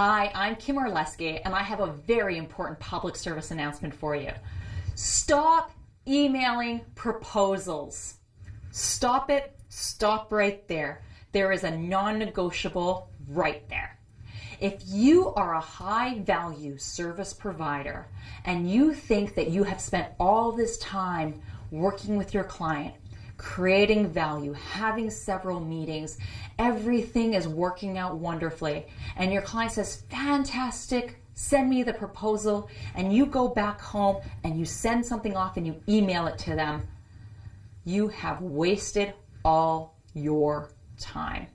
Hi, I'm Kim Orlesky, and I have a very important public service announcement for you. Stop emailing proposals. Stop it. Stop right there. There is a non-negotiable right there. If you are a high value service provider and you think that you have spent all this time working with your client, creating value, having several meetings, everything is working out wonderfully. And your client says, fantastic, send me the proposal. And you go back home and you send something off and you email it to them. You have wasted all your time.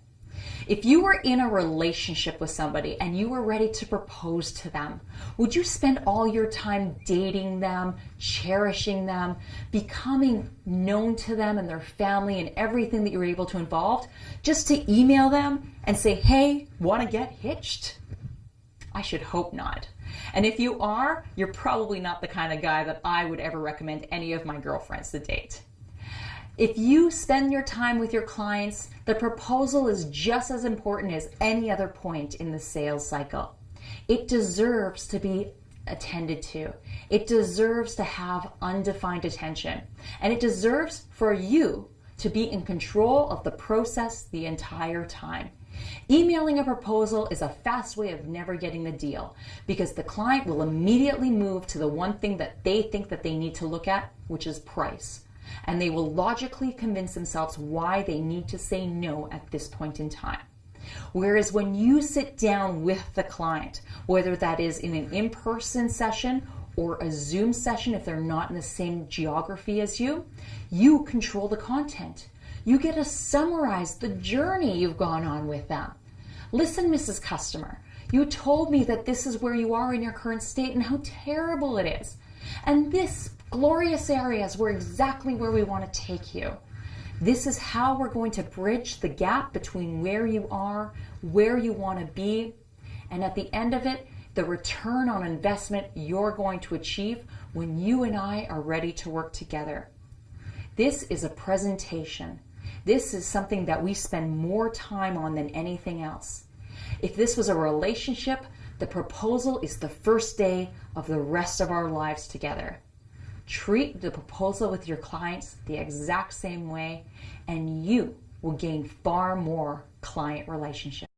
If you were in a relationship with somebody and you were ready to propose to them, would you spend all your time dating them, cherishing them, becoming known to them and their family and everything that you're able to involve just to email them and say, hey, want to get hitched? I should hope not. And if you are, you're probably not the kind of guy that I would ever recommend any of my girlfriends to date. If you spend your time with your clients, the proposal is just as important as any other point in the sales cycle. It deserves to be attended to. It deserves to have undefined attention. And it deserves for you to be in control of the process the entire time. Emailing a proposal is a fast way of never getting the deal because the client will immediately move to the one thing that they think that they need to look at, which is price and they will logically convince themselves why they need to say no at this point in time. Whereas when you sit down with the client, whether that is in an in-person session or a Zoom session if they're not in the same geography as you, you control the content. You get to summarize the journey you've gone on with them. Listen, Mrs. Customer, you told me that this is where you are in your current state and how terrible it is. And this glorious areas were exactly where we want to take you. This is how we're going to bridge the gap between where you are, where you want to be, and at the end of it, the return on investment you're going to achieve when you and I are ready to work together. This is a presentation. This is something that we spend more time on than anything else. If this was a relationship, the proposal is the first day of the rest of our lives together. Treat the proposal with your clients the exact same way, and you will gain far more client relationships.